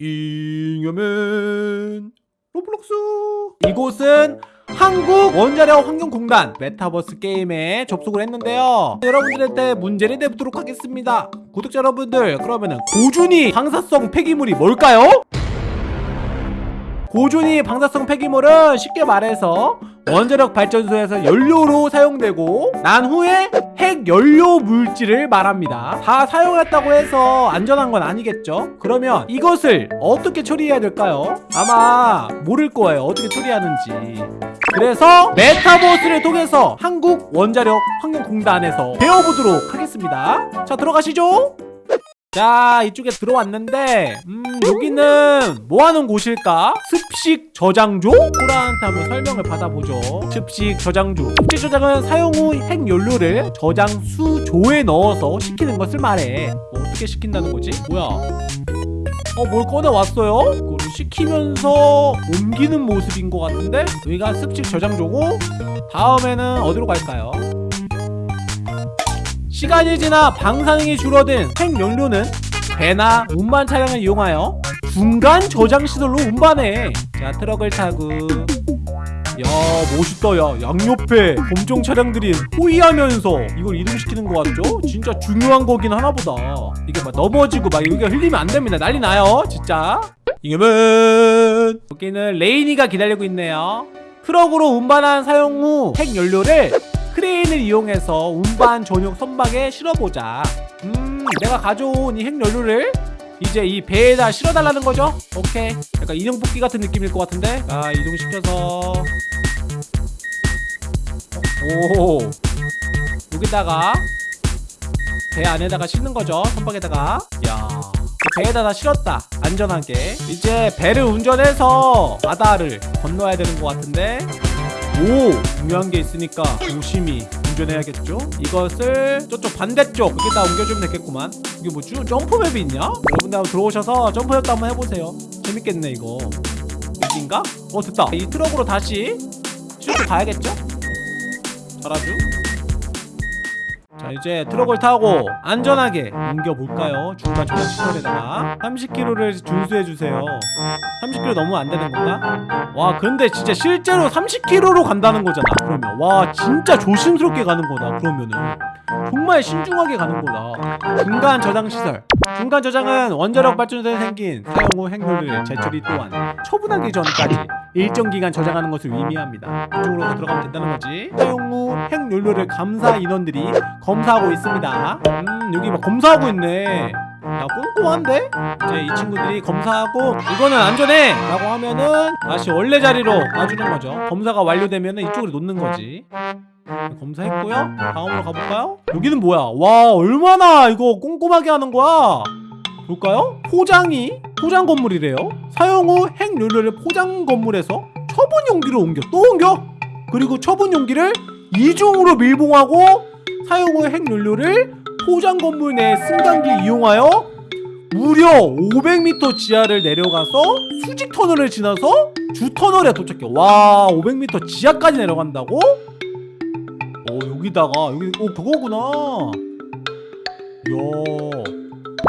잉여맨 로블록스. 이곳은 한국 원자력 환경공단 메타버스 게임에 접속을 했는데요. 여러분들한테 문제를 내보도록 하겠습니다. 구독자 여러분들 그러면은 고준위 방사성 폐기물이 뭘까요? 고준위 방사성 폐기물은 쉽게 말해서 원자력 발전소에서 연료로 사용되고 난 후에 핵 연료 물질을 말합니다. 다 사용했다고 해서 안전한 건 아니겠죠? 그러면 이것을 어떻게 처리해야 될까요? 아마 모를 거예요. 어떻게 처리하는지. 그래서 메타버스를 통해서 한국 원자력 환경공단에서 배워보도록 하겠습니다. 자 들어가시죠. 자 이쪽에 들어왔는데 음 여기는 뭐하는 곳일까? 습식 저장조? 호라한테 한번 설명을 받아보죠 습식 저장조 습식 저장은 사용 후 핵연료를 저장수조에 넣어서 식히는 것을 말해 뭐 어떻게 식힌다는 거지? 뭐야 어 뭘 꺼내왔어요? 그걸 식히면서 옮기는 모습인 것 같은데 여기가 습식 저장조고 다음에는 어디로 갈까요? 시간이 지나 방사능이 줄어든 핵연료는 배나 운반 차량을 이용하여 중간 저장 시설로 운반해. 자 트럭을 타고. 야 멋있다 야. 양옆에 검정 차량들이 호위하면서 이걸 이동시키는 거 같죠? 진짜 중요한 거긴 하나보다. 이게 막 넘어지고 막 여기가 흘리면 안 됩니다. 난리 나요 진짜. 이겨면 여기는 레이니가 기다리고 있네요. 트럭으로 운반한 사용 후 핵연료를 크레인을 이용해서 운반 전용 선박에 실어보자. 음 내가 가져온 이 핵연료를 이제 이 배에다 실어달라는 거죠? 오케이. 약간 인형 뽑기 같은 느낌일 것 같은데? 자 이동시켜서. 오. 여기다가 배 안에다가 싣는 거죠 선박에다가. 야 배에다 다 실었다 안전하게. 이제 배를 운전해서 바다를 건너야 되는 것 같은데 오 중요한 게 있으니까 조심히 운전해야겠죠? 이것을 저쪽 반대쪽 여기다 옮겨주면 되겠구만. 이게 뭐지? 점프맵이 있냐? 여러분들 한번 들어오셔서 점프맵도 한번 해보세요. 재밌겠네 이거. 여기인가? 어 됐다. 이 트럭으로 다시 실고 가야겠죠? 잘하죠 자 이제 트럭을 타고 안전하게 옮겨볼까요? 중간 저장 시설에다가. 30km를 준수해주세요. 30km 너무 안되는 건가? 와 근데 진짜 실제로 30km로 간다는 거잖아 그러면. 와 진짜 조심스럽게 가는 거다 그러면은. 정말 신중하게 가는 거다. 중간 저장 시설 중간 저장은 원자력 발전소에 생긴 사용 후 핵연료를 제출이 또한 처분하기 전까지 일정 기간 저장하는 것을 의미합니다. 이쪽으로 들어가면 된다는 거지. 사용 후 핵연료를 감사 인원들이 검사하고 있습니다. 음 여기 막 검사하고 있네. 야 꼼꼼한데? 이제 이 친구들이 검사하고 이거는 안전해! 라고 하면은 다시 원래 자리로 놔주는 거죠. 검사가 완료되면은 이쪽으로 놓는 거지 검사했고요 다음으로 가볼까요? 여기는 뭐야 와 얼마나 이거 꼼꼼하게 하는 거야 볼까요? 포장이 포장 건물이래요 사용 후 핵연료를 포장 건물에서 처분 용기로 옮겨 또 옮겨 그리고 처분 용기를 이중으로 밀봉하고 사용 후 핵연료를 포장 건물 내 승강기 이용하여 무려 500m 지하를 내려가서 수직 터널을 지나서 주 터널에 도착해. 와, 500m 지하까지 내려간다고? 어, 여기다가 여기 어 그거구나. 야,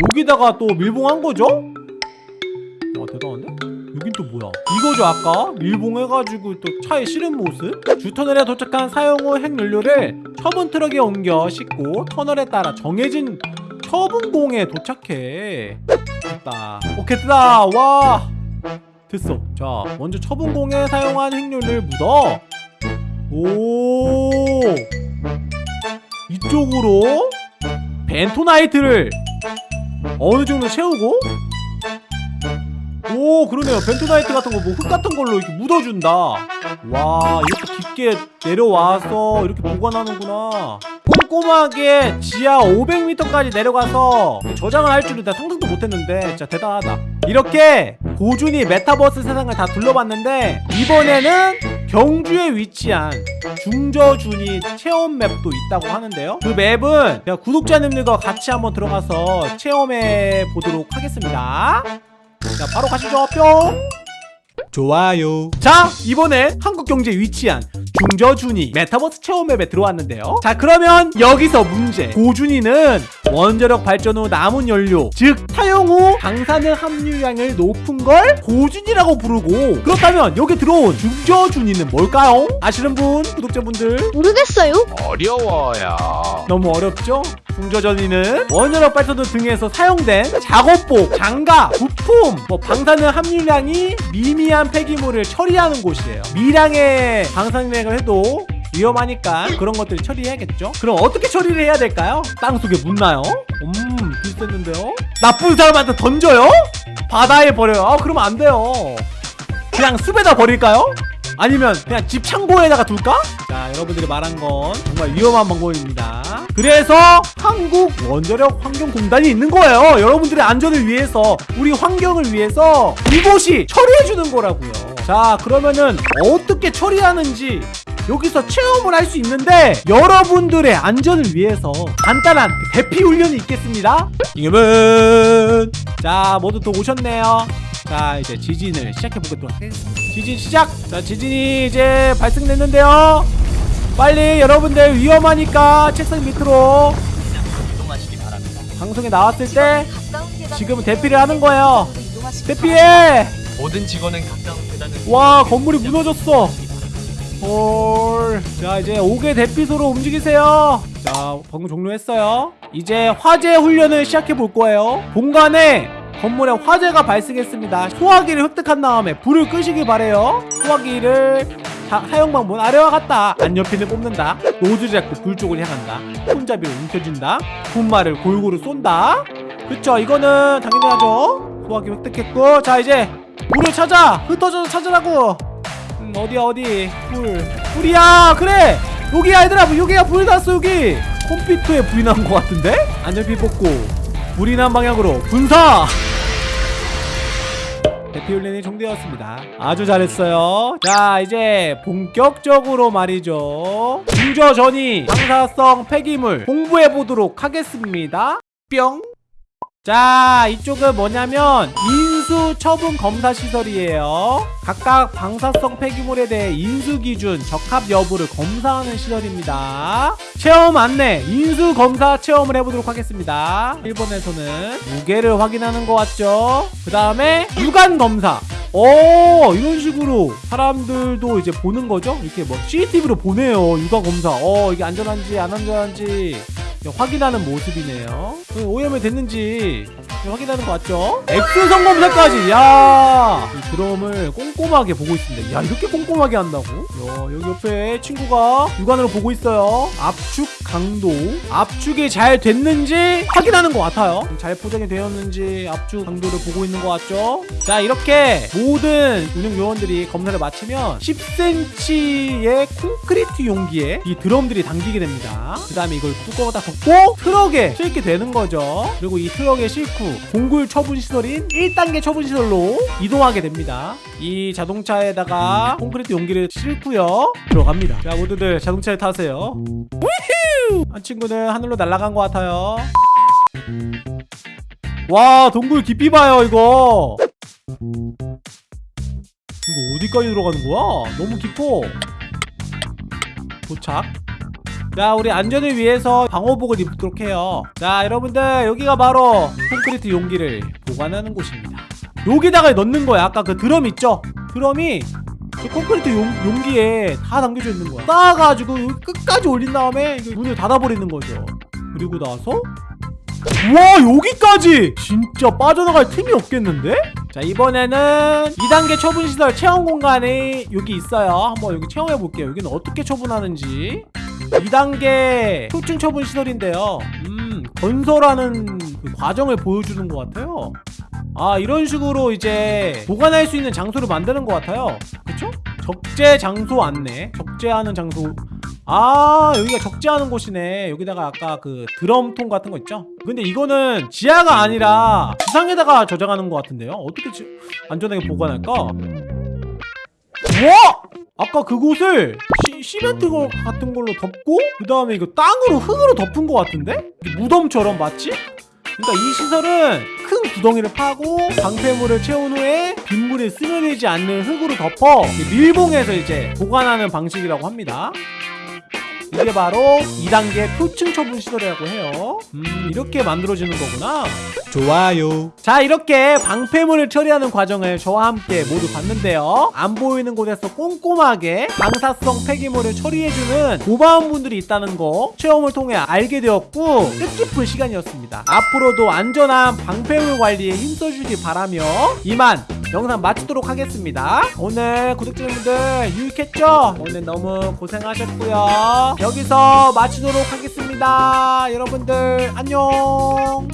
여기다가 또 밀봉한 거죠? 와, 대단한데? 여긴 또 뭐야? 이거죠 아까 밀봉해가지고 또 차에 실은 모습 주 터널에 도착한 사용 후 핵연료를 처분 트럭에 옮겨 싣고 터널에 따라 정해진 처분공에 도착해 됐다 오케이 됐다 와 됐어 자 먼저 처분공에 사용한 핵연료를 묻어 오. 이쪽으로 벤토나이트를 어느 정도 채우고? 오 그러네요. 벤토나이트 같은 거 뭐 흙 같은 걸로 이렇게 묻어준다. 와 이렇게 깊게 내려와서 이렇게 보관하는구나. 꼼꼼하게 지하 500m까지 내려가서 저장을 할 줄은 다 상상도 못했는데 진짜 대단하다. 이렇게 고준위 메타버스 세상을 다 둘러봤는데 이번에는 경주에 위치한 중저준위 체험 맵도 있다고 하는데요. 그 맵은 구독자님들과 같이 한번 들어가서 체험해 보도록 하겠습니다. 자 바로 가시죠. 뿅! 좋아요. 자 이번엔 한국 경주에 위치한 중저준위 메타버스 체험 맵에 들어왔는데요. 자 그러면 여기서 문제. 고준위는 원자력 발전 후 남은 연료 즉 사용 후 방사능 함유량을 높은 걸 고준이라고 부르고 그렇다면 여기 들어온 중저준이는 뭘까요? 아시는 분 구독자분들 모르겠어요. 어려워요. 너무 어렵죠? 중저전이는 원자력 발전소 등에서 사용된 작업복, 장갑, 부품, 뭐 방사능 함유량이 미미한 폐기물을 처리하는 곳이래요. 미량의 방사능을 해도 위험하니까 그런 것들을 처리해야겠죠? 그럼 어떻게 처리를 해야 될까요? 땅속에 묻나요? 음, 비슷했는데요? 나쁜 사람한테 던져요? 바다에 버려요? 아, 그러면 안 돼요. 그냥 숲에다 버릴까요? 아니면 그냥 집 창고에다가 둘까? 자 여러분들이 말한 건 정말 위험한 방법입니다 그래서 한국 원자력 환경공단이 있는 거예요 여러분들의 안전을 위해서 우리 환경을 위해서 이곳이 처리해주는 거라고요 자 그러면은 어떻게 처리하는지 여기서 체험을 할 수 있는데 여러분들의 안전을 위해서 간단한 그 대피 훈련이 있겠습니다. 이겨면! 자 모두 또 오셨네요. 자 이제 지진을 시작해 보도록 하겠습니다. 지진 시작! 자 지진이 이제 발생됐는데요. 빨리 여러분들 위험하니까 책상 밑으로 방송에 나왔을 때 지금은 대피를 하는 거예요. 대피해! 모든 직원은 가까운 계단을 와 건물이 무너졌어 헐. 자 이제 5개 대피소로 움직이세요. 자 방금 종료했어요. 이제 화재 훈련을 시작해 볼 거예요. 본관에 건물에 화재가 발생했습니다. 소화기를 획득한 다음에 불을 끄시길 바래요. 소화기를 사, 사용 방법은 아래와 같다. 안옆핀을 뽑는다. 노즐을 잡고 불 쪽을 향한다. 손잡이를 움켜쥔다. 분말을 골고루 쏜다. 그쵸 이거는 당연히 하죠. 소화기 획득했고 자 이제 불을 찾아 흩어져서 찾으라고 음, 어디야 어디? 불 불이야 그래! 여기야 얘들아 여기야 불이 났어 여기! 컴퓨터에 불이 난 것 같은데? 안전피 뽑고 불이 난 방향으로 분사! 대피 훈련이 종되었습니다. 아주 잘했어요. 자 이제 본격적으로 말이죠. 중저 전이 방사성 폐기물 공부해 보도록 하겠습니다. 뿅! 자 이쪽은 뭐냐면 인 수 처분 검사 시설이에요. 각각 방사성 폐기물에 대해 인수 기준 적합 여부를 검사하는 시설입니다. 체험 안내 인수 검사 체험을 해보도록 하겠습니다. 1번에서는 무게를 확인하는 거 같죠? 그 다음에 유관 검사. 오 이런 식으로 사람들도 이제 보는 거죠? 이렇게 뭐 CCTV로 보내요 육아 검사. 어 이게 안전한지 안 안전한지 확인하는 모습이네요 어, 오염이 됐는지 확인하는 거 맞죠? 엑스선 검사까지 야! 이 드럼을 꼼꼼하게 보고 있습니다 야 이렇게 꼼꼼하게 한다고? 야, 여기 옆에 친구가 육안으로 보고 있어요 압축 강도 압축이 잘 됐는지 확인하는 것 같아요 잘 포장이 되었는지 압축 강도를 보고 있는 것 같죠? 자 이렇게 모든 운영 요원들이 검사를 마치면 10cm의 콘크리트 용기에 이 드럼들이 담기게 됩니다 그 다음에 이걸 뚜껑을 딱 덮고 트럭에 싣게 되는 거죠. 그리고 이 트럭에 싣고 공굴 처분 시설인 1단계 처분 시설로 이동하게 됩니다. 이 자동차에다가 콘크리트 용기를 싣고요. 들어갑니다. 자 모두들 자동차에 타세요. 한 친구는 하늘로 날아간 것 같아요. 와 동굴 깊이 봐요 이거. 이거 어디까지 들어가는 거야? 너무 깊어. 도착 자 우리 안전을 위해서 방호복을 입도록 해요. 자 여러분들 여기가 바로 콘크리트 용기를 보관하는 곳입니다. 여기다가 넣는 거야. 아까 그 드럼 있죠? 드럼이 그 콘크리트 용, 용기에 다 담겨져 있는 거야. 쌓아가지고 끝까지 올린 다음에 문을 닫아버리는 거죠. 그리고 나서 와 여기까지! 진짜 빠져나갈 틈이 없겠는데? 자 이번에는 2단계 처분시설 체험 공간이 여기 있어요. 한번 여기 체험해 볼게요. 여기는 어떻게 처분하는지 2단계 초층 처분 시설인데요. 음 건설하는 그 과정을 보여주는 것 같아요. 아 이런 식으로 이제 보관할 수 있는 장소를 만드는 것 같아요. 그쵸? 적재 장소 안내 적재하는 장소. 아 여기가 적재하는 곳이네. 여기다가 아까 그 드럼통 같은 거 있죠? 근데 이거는 지하가 아니라 지상에다가 저장하는 것 같은데요? 어떻게 지... 안전하게 보관할까? 와 아까 그곳을 시, 시멘트 거- 같은 걸로 덮고 그 다음에 이거 땅으로 흙으로 덮은 것 같은데 무덤처럼 마치 그러니까 이 시설은 큰 구덩이를 파고 방패물을 채운 후에 빗물이 스며들지 않는 흙으로 덮어 밀봉해서 이제 보관하는 방식이라고 합니다. 이게 바로 2단계 표층 처분 시설이라고 해요. 음, 이렇게 만들어지는 거구나. 좋아요. 자, 이렇게 방패물을 처리하는 과정을 저와 함께 모두 봤는데요. 안 보이는 곳에서 꼼꼼하게 방사성 폐기물을 처리해주는 고마운 분들이 있다는 거 체험을 통해 알게 되었고 뜻깊은 시간이었습니다. 앞으로도 안전한 방패물 관리에 힘써주길 바라며 이만 영상 마치도록 하겠습니다. 오늘 구독자님들 유익했죠? 오늘 너무 고생하셨고요. 여기서 마치도록 하겠습니다. 여러분들 안녕.